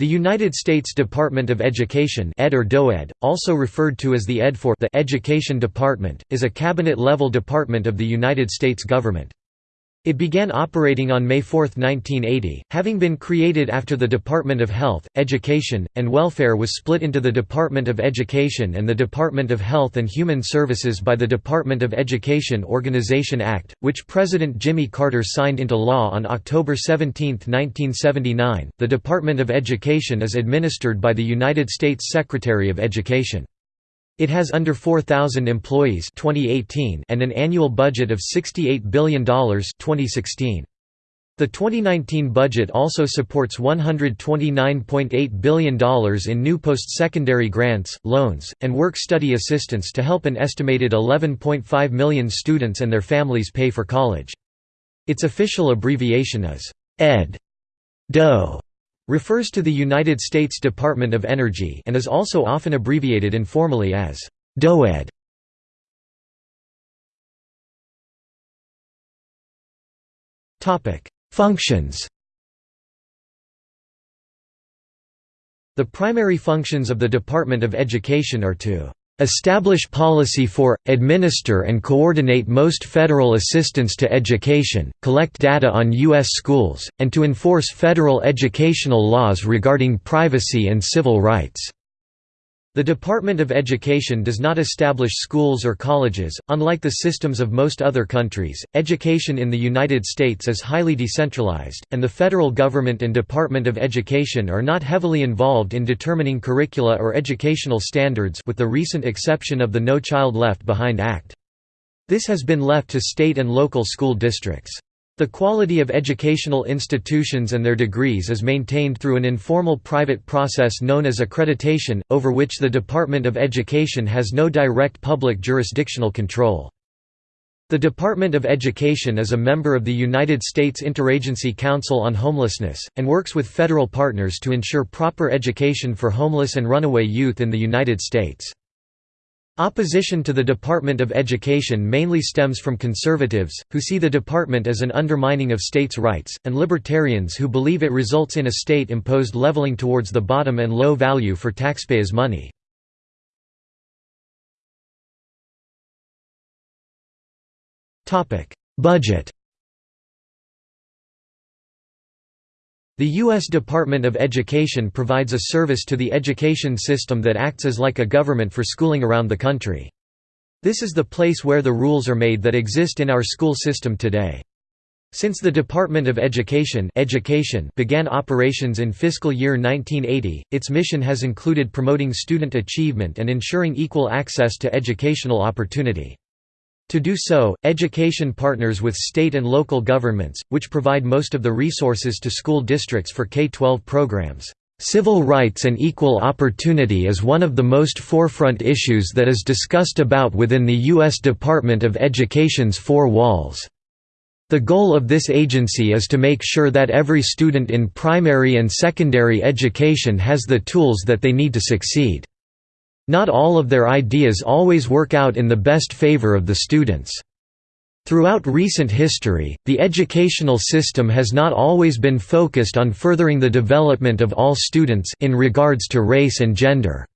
The United States Department of Education ed or DOED, also referred to as the ED for the Education Department, is a cabinet-level department of the United States government. It began operating on May 4, 1980, having been created after the Department of Health, Education, and Welfare was split into the Department of Education and the Department of Health and Human Services by the Department of Education Organization Act, which President Jimmy Carter signed into law on October 17, 1979. The Department of Education is administered by the United States Secretary of Education. It has under 4,000 employees 2018 and an annual budget of $68 billion 2016. The 2019 budget also supports $129.8 billion in new post-secondary grants, loans, and work-study assistance to help an estimated 11.5 million students and their families pay for college. Its official abbreviation is ED. DO refers to the United States Department of Energy and is also often abbreviated informally as DOED. Functions The primary functions of the Department of Education are to establish policy for, administer and coordinate most federal assistance to education, collect data on U.S. schools, and to enforce federal educational laws regarding privacy and civil rights. The Department of Education does not establish schools or colleges. Unlike the systems of most other countries, education in the United States is highly decentralized, and the federal government and Department of Education are not heavily involved in determining curricula or educational standards with the recent exception of the No Child Left Behind Act. This has been left to state and local school districts. The quality of educational institutions and their degrees is maintained through an informal private process known as accreditation, over which the Department of Education has no direct public jurisdictional control. The Department of Education is a member of the United States Interagency Council on Homelessness, and works with federal partners to ensure proper education for homeless and runaway youth in the United States. Opposition to the Department of Education mainly stems from conservatives, who see the department as an undermining of states' rights, and libertarians who believe it results in a state-imposed leveling towards the bottom and low value for taxpayers' money. Budget The U.S. Department of Education provides a service to the education system that acts as like a government for schooling around the country. This is the place where the rules are made that exist in our school system today. Since the Department of Education, Education began operations in fiscal year 1980, its mission has included promoting student achievement and ensuring equal access to educational opportunity. To do so, education partners with state and local governments, which provide most of the resources to school districts for K-12 programs. Civil rights and equal opportunity is one of the most forefront issues that is discussed about within the U.S. Department of Education's four walls. The goal of this agency is to make sure that every student in primary and secondary education has the tools that they need to succeed. Not all of their ideas always work out in the best favor of the students. Throughout recent history, the educational system has not always been focused on furthering the development of all students in regards to race and gender.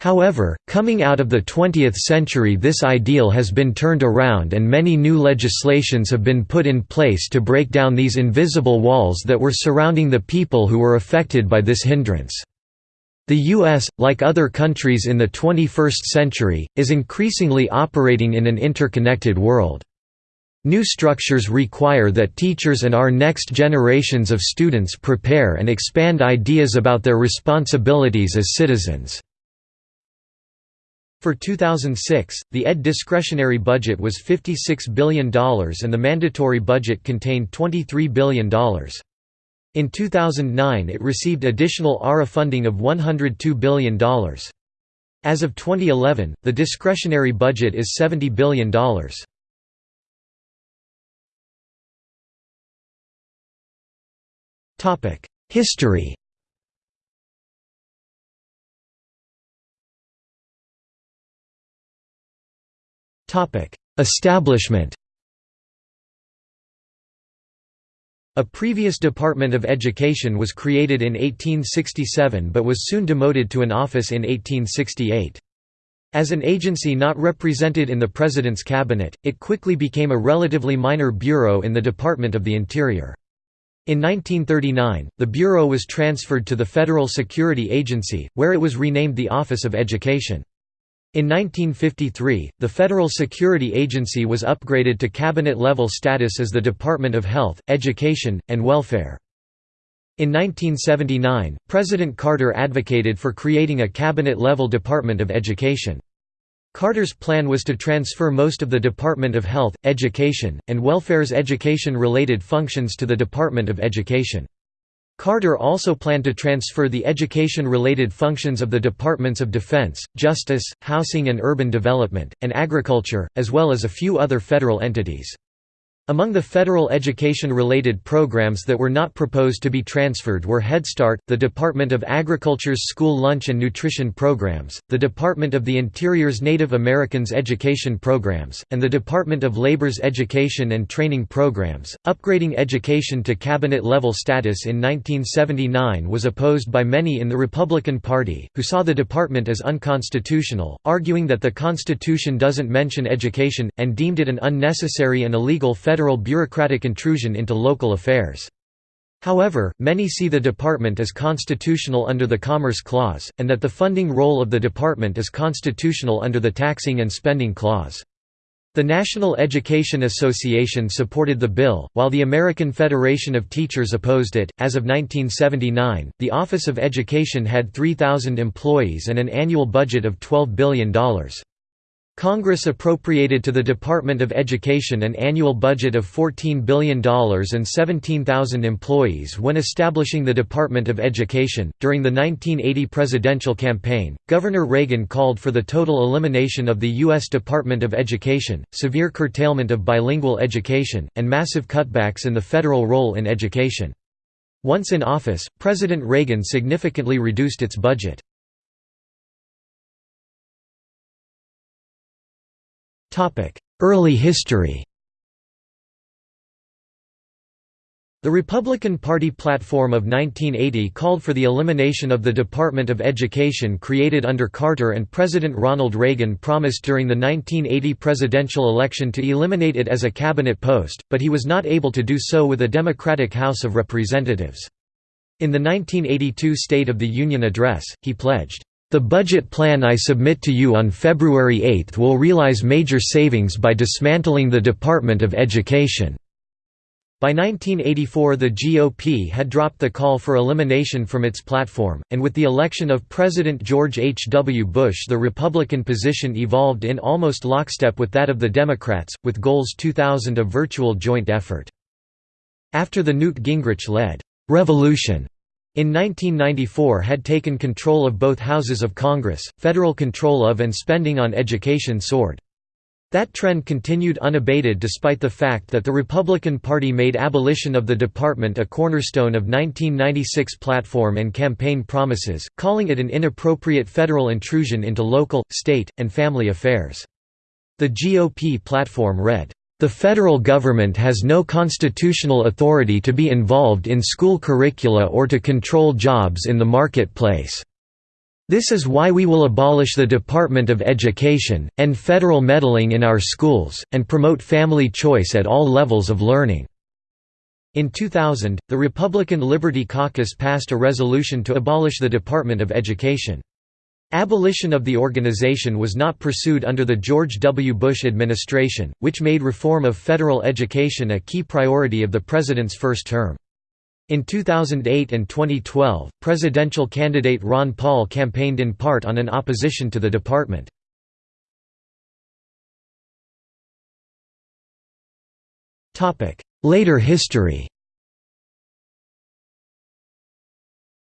However, coming out of the 20th century this ideal has been turned around and many new legislations have been put in place to break down these invisible walls that were surrounding the people who were affected by this hindrance. The U.S., like other countries in the 21st century, is increasingly operating in an interconnected world. New structures require that teachers and our next generations of students prepare and expand ideas about their responsibilities as citizens. For 2006, the ED discretionary budget was $56 billion and the mandatory budget contained $23 billion. In 2009 it received additional ARRA funding of $102 billion. As of 2011, the discretionary budget is $70 billion. History Establishment A previous Department of Education was created in 1867 but was soon demoted to an office in 1868. As an agency not represented in the President's cabinet, it quickly became a relatively minor bureau in the Department of the Interior. In 1939, the Bureau was transferred to the Federal Security Agency, where it was renamed the Office of Education. In 1953, the Federal Security Agency was upgraded to cabinet-level status as the Department of Health, Education, and Welfare. In 1979, President Carter advocated for creating a cabinet-level Department of Education. Carter's plan was to transfer most of the Department of Health, Education, and Welfare's education-related functions to the Department of Education. Carter also planned to transfer the education-related functions of the Departments of Defense, Justice, Housing and Urban Development, and Agriculture, as well as a few other federal entities. Among the federal education-related programs that were not proposed to be transferred were Head Start, the Department of Agriculture's school lunch and nutrition programs, the Department of the Interior's Native Americans education programs, and the Department of Labor's education and training programs. Upgrading education to cabinet-level status in 1979 was opposed by many in the Republican Party, who saw the department as unconstitutional, arguing that the Constitution doesn't mention education, and deemed it an unnecessary and illegal federal federal bureaucratic intrusion into local affairs. However, many see the department as constitutional under the Commerce Clause, and that the funding role of the department is constitutional under the Taxing and Spending Clause. The National Education Association supported the bill, while the American Federation of Teachers opposed it. As of 1979, the Office of Education had 3,000 employees and an annual budget of $12 billion. Congress appropriated to the Department of Education an annual budget of $14 billion and 17,000 employees when establishing the Department of Education. During the 1980 presidential campaign, Governor Reagan called for the total elimination of the U.S. Department of Education, severe curtailment of bilingual education, and massive cutbacks in the federal role in education. Once in office, President Reagan significantly reduced its budget. Early history The Republican Party platform of 1980 called for the elimination of the Department of Education created under Carter and President Ronald Reagan promised during the 1980 presidential election to eliminate it as a cabinet post, but he was not able to do so with a Democratic House of Representatives. In the 1982 State of the Union address, he pledged, the budget plan I submit to you on February 8 will realize major savings by dismantling the Department of Education." By 1984 the GOP had dropped the call for elimination from its platform, and with the election of President George H. W. Bush the Republican position evolved in almost lockstep with that of the Democrats, with goals 2000 a virtual joint effort. After the Newt Gingrich-led «revolution» in 1994 had taken control of both houses of Congress, federal control of and spending on education soared. That trend continued unabated despite the fact that the Republican Party made abolition of the department a cornerstone of 1996 platform and campaign promises, calling it an inappropriate federal intrusion into local, state, and family affairs. The GOP platform read, the federal government has no constitutional authority to be involved in school curricula or to control jobs in the marketplace. This is why we will abolish the Department of Education, end federal meddling in our schools, and promote family choice at all levels of learning." In 2000, the Republican Liberty Caucus passed a resolution to abolish the Department of Education. Abolition of the organization was not pursued under the George W. Bush administration, which made reform of federal education a key priority of the president's first term. In 2008 and 2012, presidential candidate Ron Paul campaigned in part on an opposition to the department. Later history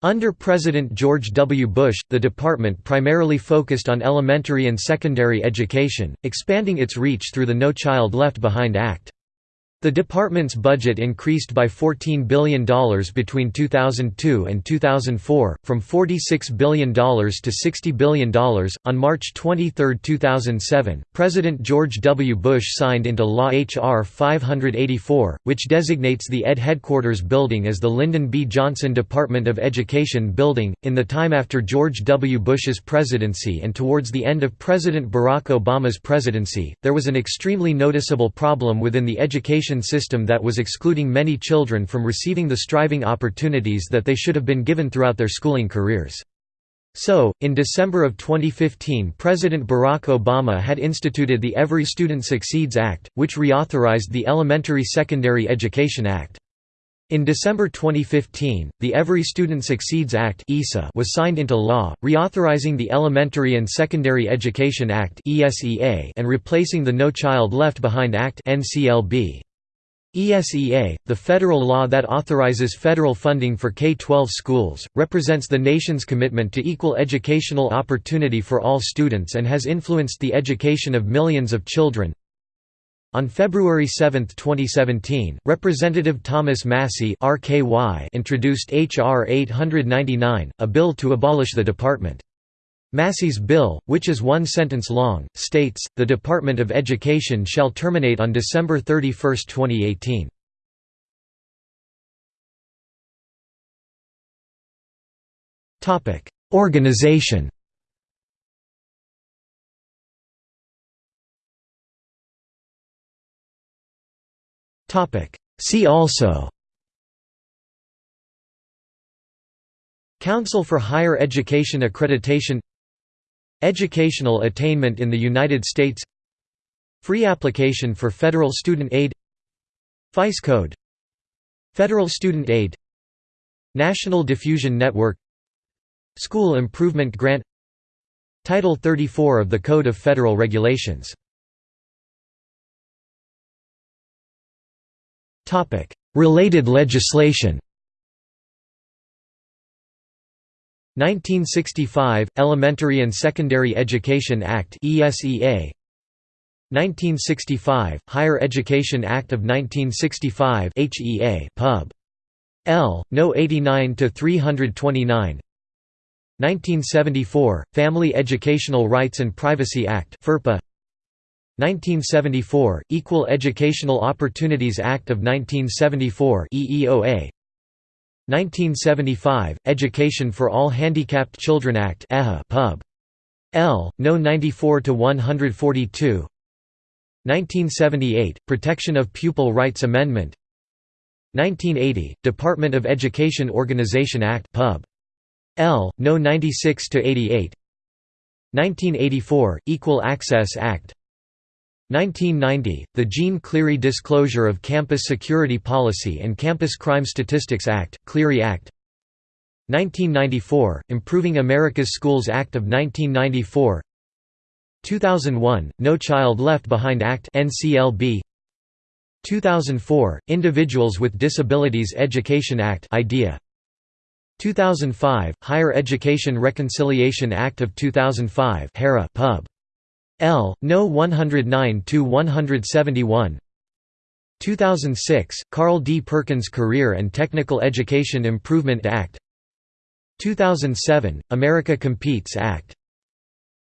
Under President George W. Bush, the department primarily focused on elementary and secondary education, expanding its reach through the No Child Left Behind Act. The department's budget increased by $14 billion between 2002 and 2004, from $46 billion to $60 billion. On March 23, 2007, President George W. Bush signed into law H.R. 584, which designates the ED headquarters building as the Lyndon B. Johnson Department of Education Building. In the time after George W. Bush's presidency and towards the end of President Barack Obama's presidency, there was an extremely noticeable problem within the education education system that was excluding many children from receiving the striving opportunities that they should have been given throughout their schooling careers. So, in December of 2015 President Barack Obama had instituted the Every Student Succeeds Act, which reauthorized the Elementary Secondary Education Act. In December 2015, the Every Student Succeeds Act was signed into law, reauthorizing the Elementary and Secondary Education Act and replacing the No Child Left Behind Act NCLB. ESEA, the federal law that authorizes federal funding for K-12 schools, represents the nation's commitment to equal educational opportunity for all students and has influenced the education of millions of children. On February 7, 2017, Representative Thomas Massie introduced H.R. 899, a bill to abolish the department. Massie's bill, which is one sentence long, states, the Department of Education shall terminate on December 31, 2018. Organization See also Council for Higher Education Accreditation Educational attainment in the United States Free application for federal student aid FICE code Federal student aid National Diffusion Network School Improvement Grant Title 34 of the Code of Federal Regulations. Related legislation 1965 Elementary and Secondary Education Act ESEA 1965 Higher Education Act of 1965 HEA Pub. L No. 89 to 329 1974 Family Educational Rights and Privacy Act FERPA. 1974 Equal Educational Opportunities Act of 1974 EEOA 1975, Education for All Handicapped Children Act Pub. L. No. 94–142 1978, Protection of Pupil Rights Amendment 1980, Department of Education Organization Act Pub. L. No. 96–88 1984, Equal Access Act 1990, the Jeanne Clery Disclosure of Campus Security Policy and Campus Crime Statistics Act, Cleary Act. 1994, Improving America's Schools Act of 1994 2001, No Child Left Behind Act NCLB 2004, Individuals with Disabilities Education Act IDEA 2005, Higher Education Reconciliation Act of 2005 HERA Pub. L. No. 109 to 171. 2006, Carl D. Perkins Career and Technical Education Improvement Act 2007, America Competes Act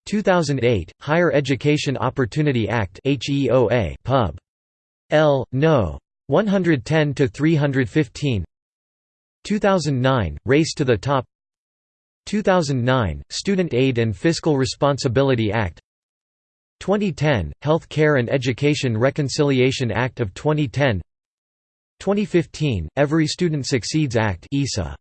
2008, Higher Education Opportunity Act HEOA Pub. L. No. 110–315 2009, Race to the Top 2009, Student Aid and Fiscal Responsibility Act 2010, Health Care and Education Reconciliation Act of 2010 2015, Every Student Succeeds Act ESSA